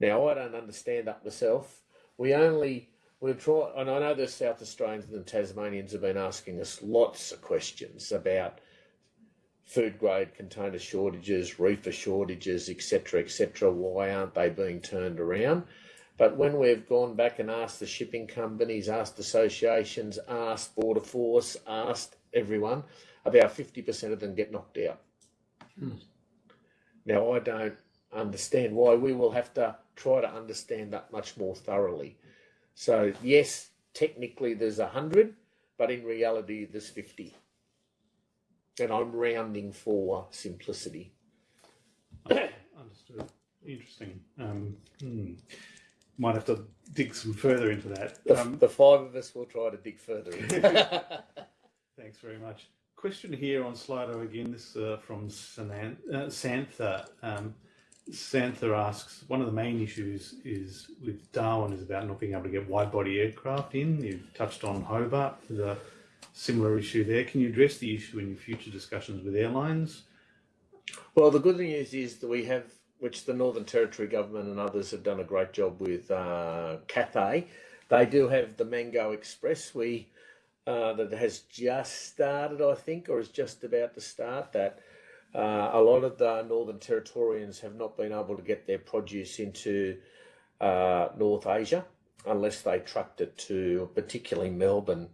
Now, I don't understand that myself. We only, we've tried, and I know the South Australians and the Tasmanians have been asking us lots of questions about food grade container shortages, reefer shortages, etc., etc. Why aren't they being turned around? But when we've gone back and asked the shipping companies, asked associations, asked Border Force, asked everyone, about 50% of them get knocked out. Hmm. Now, I don't understand why. We will have to try to understand that much more thoroughly. So, yes, technically there's 100, but in reality there's 50 and I'm rounding for simplicity. Understood. Interesting. Um, hmm. Might have to dig some further into that. The, Um, the five of us will try to dig further. Thanks very much. Question here on Slido again. This uh, from Sanan- uh, Santha. Um, Santha asks, one of the main issues is with Darwin is about not being able to get wide body aircraft in. You've touched on Hobart. A similar issue there. Can you address the issue in your future discussions with airlines? well, the good news is that we have, which the Northern Territory government and others have done a great job with uh, Cathay. They do have the Mango Express. We uh, that has just started, I think, or is just about to start. That uh, a lot of the Northern Territorians have not been able to get their produce into uh, North Asia unless they trucked it to particularly Melbourne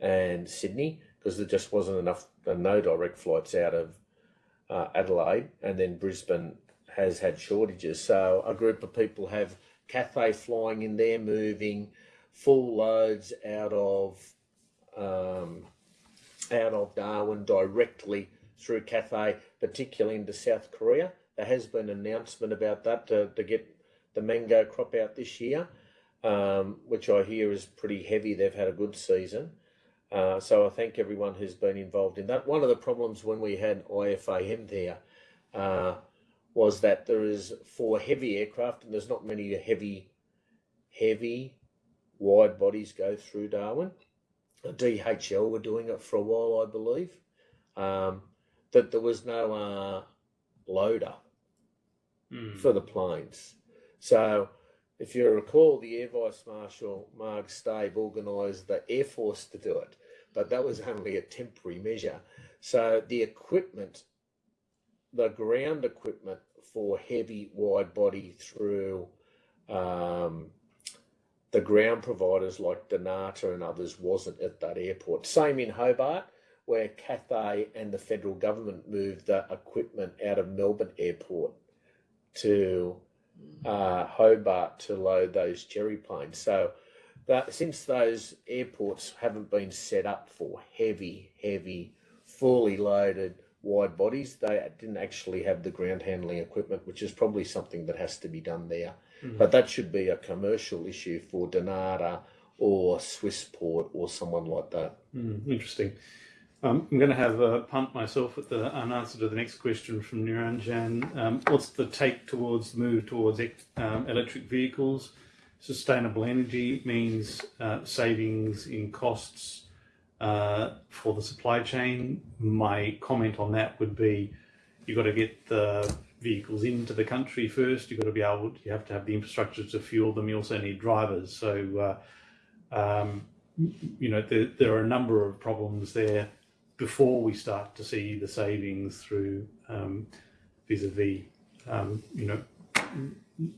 and Sydney because there just wasn't enough, uh, no direct flights out of uh, Adelaide, and then Brisbane has had shortages. So a group of people have Cathay flying in there, moving full loads out of um, out of Darwin directly through Cathay, particularly into South Korea. There has been an announcement about that to, to get the mango crop out this year, um, which I hear is pretty heavy. They've had a good season. Uh, so I thank everyone who's been involved in that. One of the problems when we had IFAM there uh, was that there is for heavy aircraft, and there's not many heavy, heavy, wide bodies go through Darwin. DHL were doing it for a while, I believe. Um, that there was no uh, loader Mm. for the planes. So, if you recall, the Air Vice Marshal Mark Stave organised the Air Force to do it, but that was only a temporary measure. So, the equipment, the ground equipment for heavy wide body through um, the ground providers like Dnata and others wasn't at that airport. Same in Hobart, where Cathay and the federal government moved the equipment out of Melbourne Airport to uh, Hobart to load those cherry planes. So that since those airports haven't been set up for heavy, heavy, fully loaded wide bodies, they didn't actually have the ground handling equipment, which is probably something that has to be done there. But that should be a commercial issue for Dnata or Swissport or someone like that. Mm, interesting. Um, I'm going to have a punt myself at the an answer to the next question from Niranjan. Um, what's the take towards the move towards um, electric vehicles? Sustainable energy means uh, savings in costs uh, for the supply chain. My comment on that would be you've got to get the vehicles into the country first. You've got to be able, you have to have the infrastructure to fuel them. You also need drivers. So, uh, um, you know, there, there are a number of problems there before we start to see the savings through um, vis-a-vis, um, you know,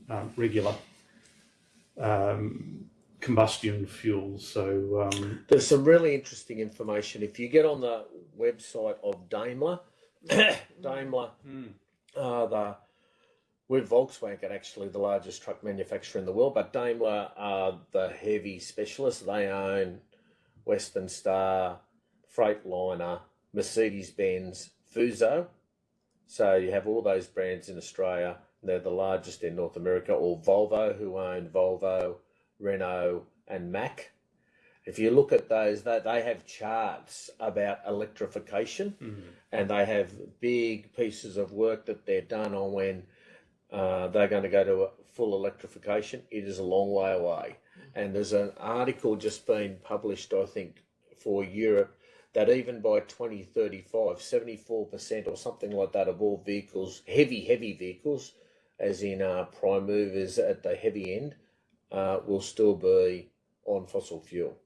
uh, regular um, combustion fuels. So, um, There's some really interesting information. If you get on the website of Daimler, Daimler, uh, the with Volkswagen actually the largest truck manufacturer in the world, but Daimler are the heavy specialists. They own Western Star, Freightliner, Mercedes Benz, Fuso. So you have all those brands in Australia. They're the largest in North America, or Volvo, who own Volvo, Renault, and Mack. If you look at those, they, they have charts about electrification and they have big pieces of work that they're done on when uh, they're going to go to a full electrification. It is a long way away. And there's an article just been published, I think, for Europe that even by 2035, 74% or something like that of all vehicles, heavy, heavy vehicles, as in uh, prime movers at the heavy end, uh, will still be on fossil fuel.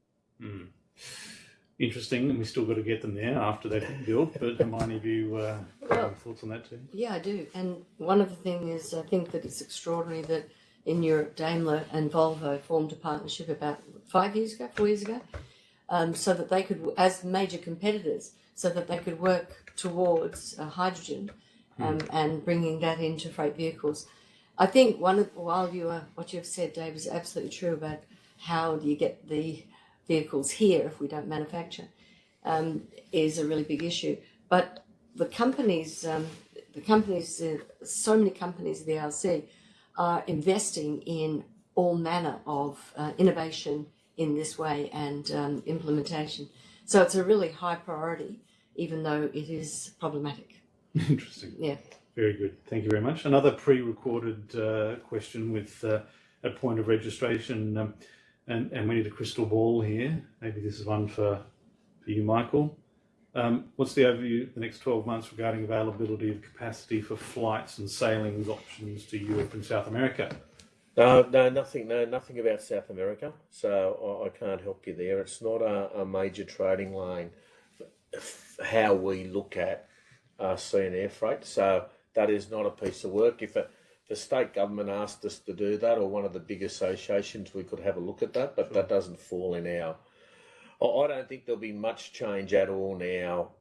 interesting, and we still got to get them there after they've been built. But Hermione, have you uh, Well- have thoughts on that too? Yeah, I do. And one of the things is, I think that it's extraordinary that in Europe, Daimler and Volvo formed a partnership about five years ago, four years ago, um, so that they could, as major competitors, so that they could work towards uh, hydrogen um, and bringing that into freight vehicles. I think one of while you are what you've said, Dave, is absolutely true about how do you get the vehicles here if we don't manufacture um, is a really big issue. But the companies, um, the companies, uh, so many companies, the RC are investing in all manner of uh, innovation in this way and um, implementation. So it's a really high priority, even though it is problematic. Interesting. Yeah. Very good. Thank you very much. Another pre-recorded uh, question with uh, a point of registration, um, and, and we need a crystal ball here. Maybe this is one for, for you, Michael. Um, what's the overview the next 12 months regarding availability of capacity for flights and sailings options to Europe and South America? No, no, nothing, no, nothing about South America. So I, I can't help you there. It's not a, a major trading lane. f- How we look at uh, sea and air freight. So that is not a piece of work. If a, the state government asked us to do that, or one of the big associations, we could have a look at that. But that doesn't fall in our. I I don't think there'll be much change at all now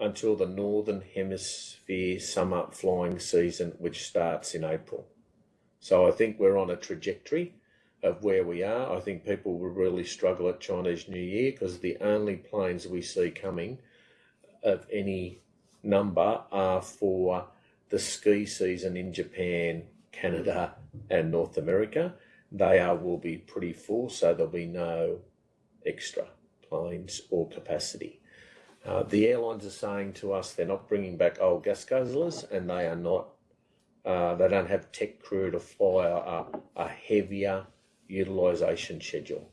until the northern hemisphere summer flying season, which starts in April. So I think we're on a trajectory of where we are. I think people will really struggle at Chinese New Year because the only planes we see coming of any number are for the ski season in Japan, Canada, and North America. They are will be pretty full, so there'll be no extra planes or capacity. Uh, the airlines are saying to us they're not bringing back old gas guzzlers, and they are not. Uh, they don't have tech crew to fly a, a heavier utilisation schedule.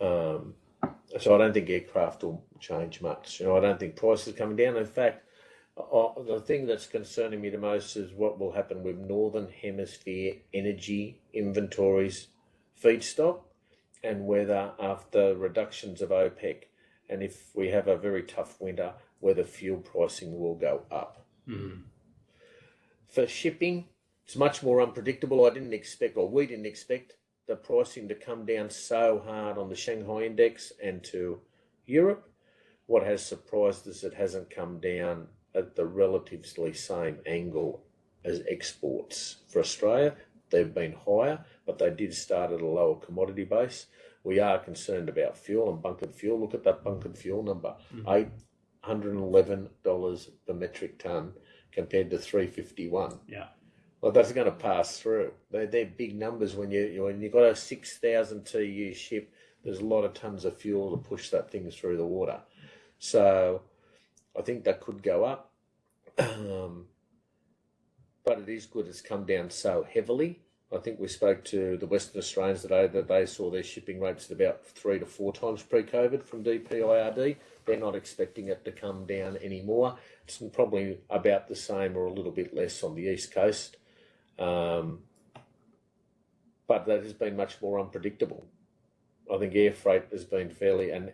Um, so I don't think aircraft will change much. You know, I don't think prices are coming down. In fact, uh, the thing that's concerning me the most is what will happen with northern hemisphere energy inventories, feedstock, and whether after reductions of OPEC, and if we have a very tough winter, whether fuel pricing will go up. For shipping, it's much more unpredictable. I didn't expect, or we didn't expect, the pricing to come down so hard on the Shanghai index and to Europe. What has surprised us, it hasn't come down at the relatively same angle as exports for Australia. They've been higher, but they did start at a lower commodity base. We are concerned about fuel and bunkered fuel. Look at that bunkered fuel number, mm-hmm. eight hundred and eleven dollars per metric ton compared to three fifty one. Yeah. Well, that's going to pass through. They're, they're big numbers when you when you've got a six thousand TEU ship. There's a lot of tons of fuel to push that thing through the water. So, I think that could go up. Um, but it is good it's come down so heavily. I think we spoke to the Western Australians today that they saw their shipping rates at about three to four times pre-COVID from DPIRD. They're not expecting it to come down anymore. It's probably about the same or a little bit less on the east coast. Um, but that has been much more unpredictable. I think air freight has been fairly, and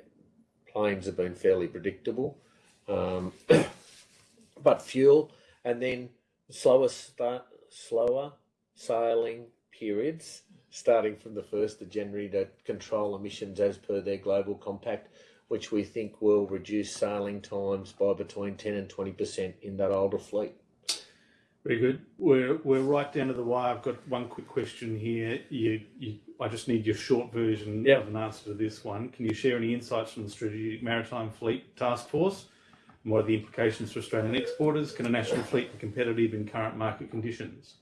planes have been fairly predictable. Um, but fuel, and then slower start, slower sailing periods, starting from the first of January to control emissions as per their global compact, which we think will reduce sailing times by between ten and twenty percent in that older fleet. Very good. We're we're right down to the wire. I've got one quick question here. You, you I just need your short version Yep. of an answer to this one. Can you share any insights from the Strategic Maritime Fleet Task Force? And what are the implications for Australian exporters? Can a national fleet be competitive in current market conditions?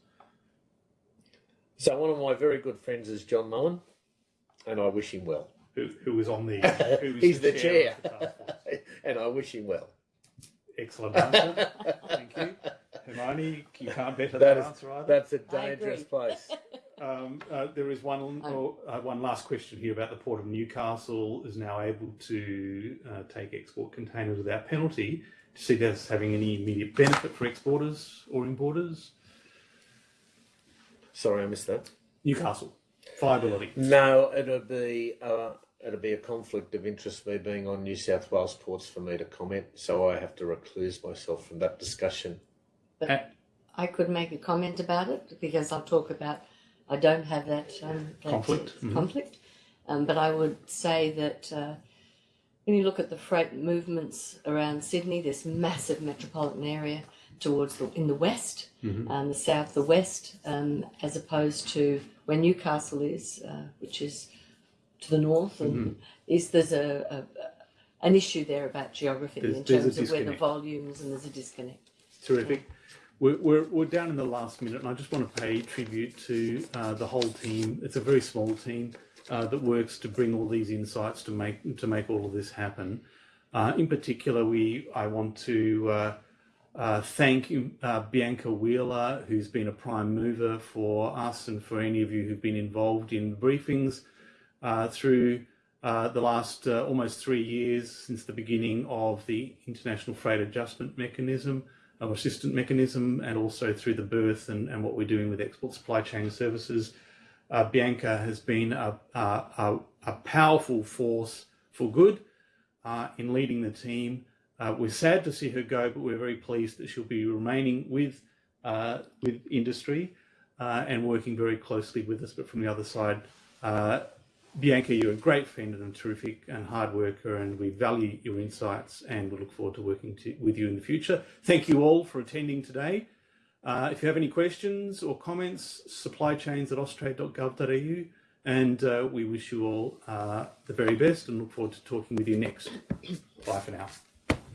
So one of my very good friends is John Mullen, and I wish him well. Who, who is on the? Who is He's the chair. of the and I wish him well. Excellent answer. Thank you. Hermione, you can't better That that, is- answer either. That's a I dangerous place. Um, uh, there is one or, uh, one last question here about the port of Newcastle is now able to uh, take export containers without penalty. Do you see that as having any immediate benefit for exporters or importers? Sorry, I missed that. Newcastle, viability. No, it'll be uh, it'll be a conflict of interest me being on New South Wales ports for me to comment, so I have to recluse myself from that discussion. Uh, I could make a comment about it because I'll talk about. I don't have that, um, that Conflict, uh, mhm. conflict, um, but I would say that uh, when you look at the freight movements around Sydney, this massive metropolitan area towards the in the west, um, the south, the west, um, as opposed to where Newcastle is, uh, which is to the north, and is there's a, a an issue there about geography There's- in terms of where the volumes and there's a disconnect. Terrific. We're, we're, we're down in the last minute, and I just want to pay tribute to uh, the whole team. It's a very small team uh, that works to bring all these insights to make to make all of this happen. Uh, in particular, we I want to uh, uh, thank uh, Bianca Wheeler, who's been a prime mover for us and for any of you who've been involved in briefings through the last almost three years since the beginning of the International Freight Adjustment Mechanism. Our assistant mechanism and also through the birth and, and what we're doing with export supply chain services. Uh, Bianca has been a, a, a, a powerful force for good uh, in leading the team. Uh, we're sad to see her go, but we're very pleased that she'll be remaining with uh, with industry uh, and working very closely with us. But from the other side, uh, Bianca, you're a great friend and a terrific and hard worker, and we value your insights and we look forward to working to, with you in the future. Thank you all for attending today. Uh, if you have any questions or comments, supplychains at austrade.gov.au, and uh, we wish you all uh, the very best and look forward to talking with you next. Bye for now.